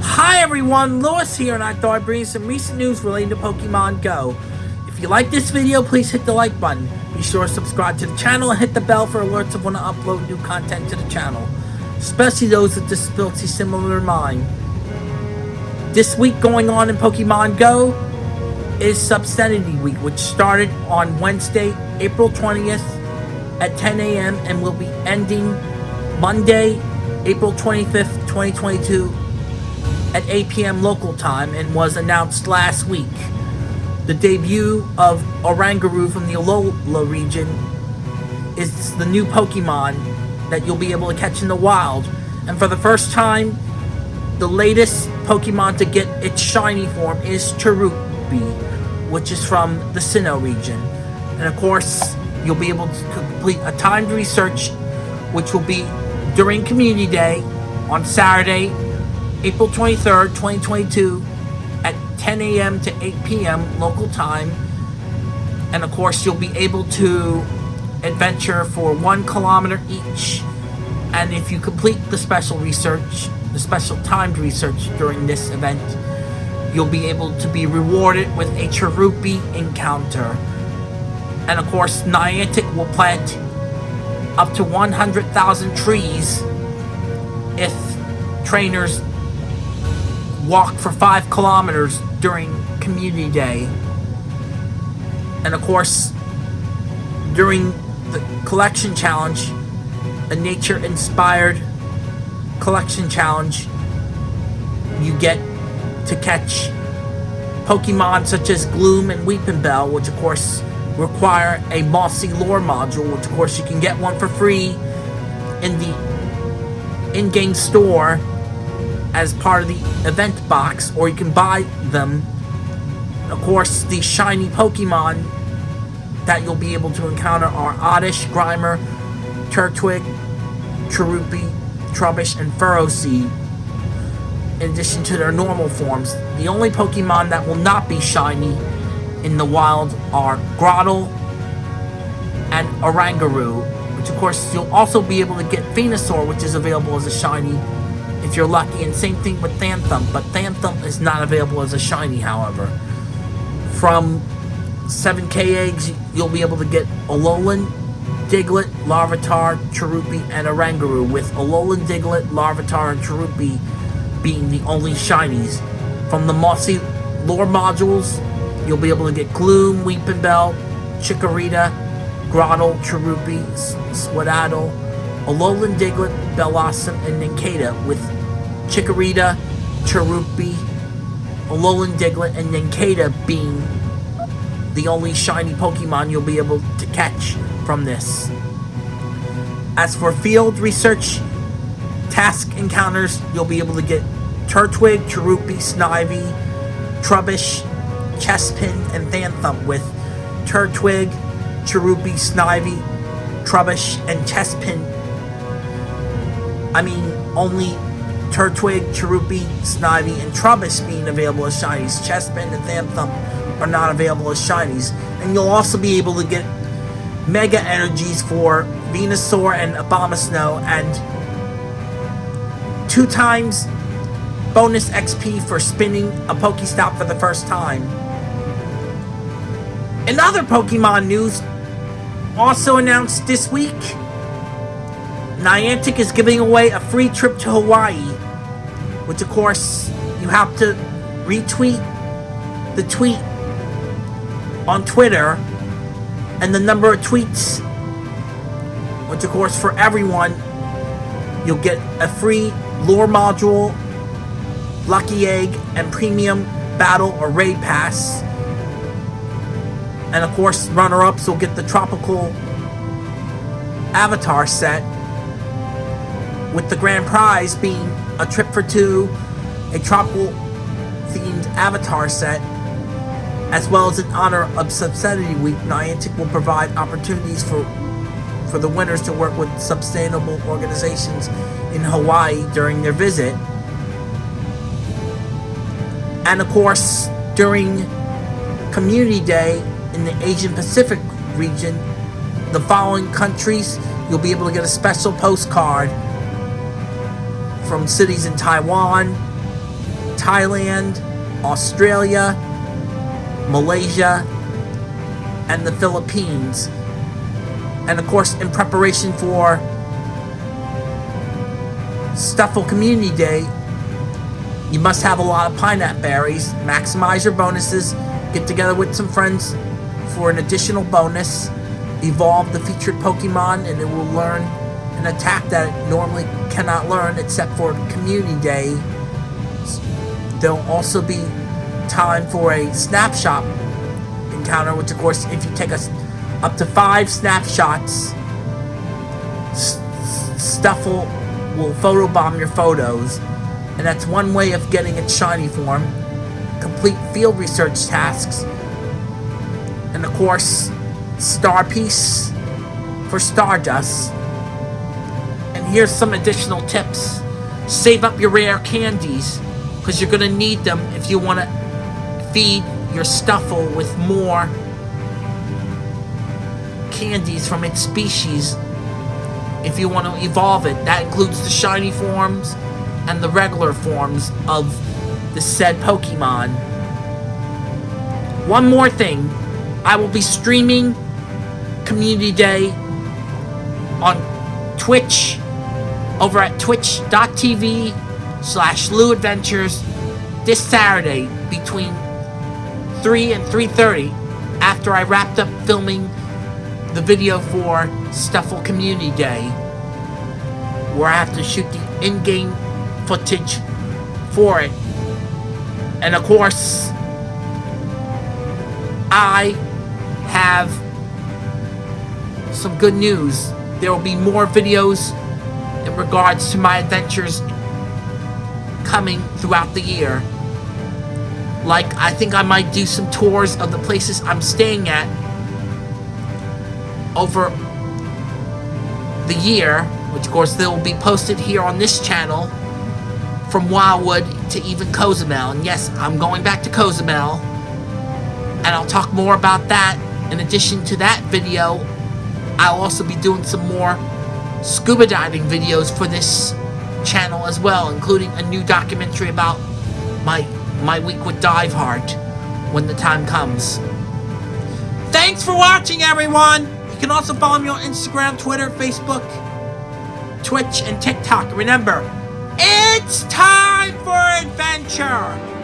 Hi everyone, Lewis here and I thought I'd bring you some recent news relating to Pokemon Go. If you like this video, please hit the like button. Be sure to subscribe to the channel and hit the bell for alerts of when I upload new content to the channel. Especially those with disabilities similar to mine. This week going on in Pokemon Go is Sustainability Week, which started on Wednesday, April 20th at 10 a.m. and will be ending Monday, April 25th, 2022 at 8 p.m. local time and was announced last week. The debut of Oranguru from the Alola region is the new Pokemon that you'll be able to catch in the wild. And for the first time, the latest Pokemon to get its shiny form is Cherubi which is from the Sinnoh region. And of course, you'll be able to complete a timed research, which will be during Community Day on Saturday, April 23rd, 2022, at 10 a.m. to 8 p.m. local time. And of course, you'll be able to adventure for one kilometer each. And if you complete the special research, the special timed research during this event, you'll be able to be rewarded with a Cherubi encounter. And of course, Niantic will plant up to 100,000 trees if trainers walk for 5 kilometers during Community Day. And of course, during the collection challenge, a nature-inspired collection challenge, you get to catch Pokemon such as Gloom and Weepinbell, which of course require a Mossy Lure module, which of course you can get one for free in the in-game store as part of the event box, or you can buy them. Of course, the shiny Pokemon that you'll be able to encounter are Oddish, Grimer, Turtwig, Cherubi, Trubbish, and Ferroseed in addition to their normal forms. The only Pokemon that will not be shiny in the wild are Grotle and Oranguru, which of course you'll also be able to get Venusaur, which is available as a shiny if you're lucky, and same thing with Phantump, but Phantump is not available as a shiny, however. From 7k eggs, you'll be able to get Alolan, Diglett, Larvitar, Cherubi, and Oranguru, with Alolan, Diglett, Larvitar, and Cherubi being the only shinies. From the Mossy lure modules, you'll be able to get Gloom, Weepinbell, Chikorita, Grotle, Cherubi, Sewaddle, Alolan Diglett, Bellossom, and Nincada with Chikorita, Cherubi, Alolan Diglett, and Nincada being the only shiny Pokemon you'll be able to catch from this. As for field research, task encounters, you'll be able to get Turtwig, Cherubi, Snivy, Trubbish, Chespin, and Phantump with Turtwig, Cherubi, Snivy, Trubbish, and Chespin. I mean, only Turtwig, Cherubi, Snivy, and Trubbish being available as shinies. Chespin and Phantump are not available as shinies. And you'll also be able to get Mega Energies for Venusaur and Abomasnow and two times bonus XP for spinning a Pokestop for the first time. In other Pokemon news, also announced this week, Niantic is giving away a free trip to Hawaii, which of course, you have to retweet the tweet on Twitter and the number of tweets, which of course for everyone, you'll get a free lure module, lucky egg, and premium battle or raid pass. And of course, runner-ups will get the tropical avatar set with the grand prize being a trip for two, a tropical themed avatar set, as well as in honor of Sustainability Week, Niantic will provide opportunities for for the winners to work with sustainable organizations in Hawaii during their visit. And of course, during Community Day in the Asian Pacific region, the following countries you'll be able to get a special postcard from cities in Taiwan, Thailand, Australia, Malaysia, and the Philippines. And of course, in preparation for Stufful Community Day, you must have a lot of pineapple berries. Maximize your bonuses. Get together with some friends for an additional bonus. Evolve the featured Pokemon and it will learn an attack that it normally cannot learn except for Community Day. There'll also be time for a snapshot encounter, which of course, if you take us up to five snapshots, Stufful will photobomb your photos, and that's one way of getting its shiny form. Complete field research tasks, and of course, Star Piece for Stardust. And here's some additional tips. Save up your rare candies, because you're going to need them if you want to feed your Stufful with more candies from its species if you want to evolve it. That includes the shiny forms and the regular forms of the said Pokemon. One more thing. I will be streaming Community Day on Twitch over at twitch.tv slash Lou Adventures this Saturday between 3 and 3.30 after I wrapped up filming the video for Stufful Community Day where I have to shoot the in-game footage for it. And of course, I have some good news. There will be more videos in regards to my adventures coming throughout the year. Like, I think I might do some tours of the places I'm staying at over the year, which of course they will be posted here on this channel from Wildwood to even Cozumel. And yes, I'm going back to Cozumel. And I'll talk more about that. In addition to that video, I'll also be doing some more scuba diving videos for this channel as well, including a new documentary about my my week with Diveheart when the time comes. Thanks for watching, everyone! You can also follow me on Instagram, Twitter, Facebook, Twitch, and TikTok. Remember, it's time for adventure!